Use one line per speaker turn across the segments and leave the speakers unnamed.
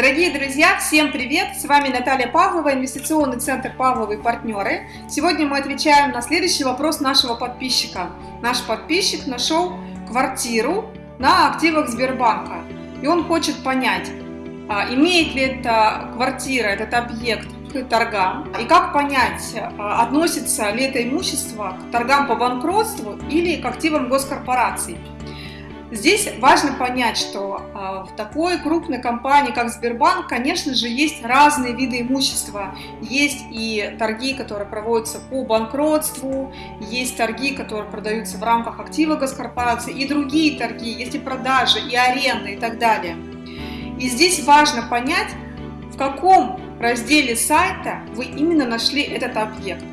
Дорогие друзья, всем привет! С вами Наталья Павлова, инвестиционный центр Павловы партнеры. Сегодня мы отвечаем на следующий вопрос нашего подписчика. Наш подписчик нашел квартиру на активах Сбербанка. И он хочет понять, а, имеет ли эта квартира, этот объект к торгам, и как понять, а, относится ли это имущество к торгам по банкротству или к активам госкорпораций. Здесь важно понять, что а, в такой крупной компании, как Сбербанк, конечно же, есть разные виды имущества. Есть и торги, которые проводятся по банкротству, есть торги, которые продаются в рамках актива госкорпорации, и другие торги, есть и продажи, и аренда, и так далее. И здесь важно понять, в каком разделе сайта вы именно нашли этот объект.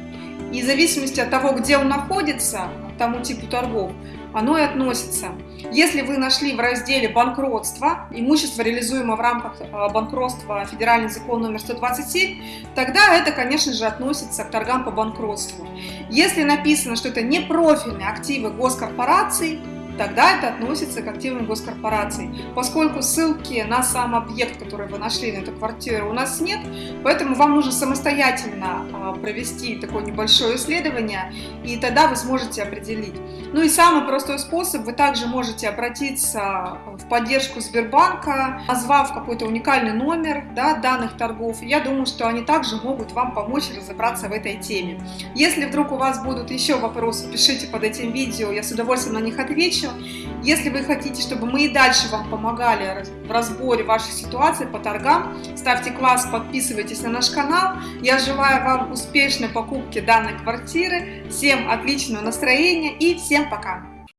И в зависимости от того, где он находится, тому типу торгов, оно и относится. Если вы нашли в разделе «Банкротство» имущество, реализуемое в рамках э, банкротства федеральный закон номер 127, тогда это, конечно же, относится к торгам по банкротству. Если написано, что это не профильные активы госкорпораций, тогда это относится к активам госкорпораций. Поскольку ссылки на сам объект, который вы нашли на эту квартиру, у нас нет, поэтому вам нужно самостоятельно а, провести такое небольшое исследование, и тогда вы сможете определить. Ну и самый простой способ, вы также можете обратиться в поддержку Сбербанка, назвав какой-то уникальный номер да, данных торгов. Я думаю, что они также могут вам помочь разобраться в этой теме. Если вдруг у вас будут еще вопросы, пишите под этим видео, я с удовольствием на них отвечу помощью. Если вы хотите, чтобы мы и дальше вам помогали в разборе вашей ситуации по торгам, ставьте класс, подписывайтесь на наш канал. Я желаю вам успешной покупки данной квартиры, всем отличного настроения и всем пока!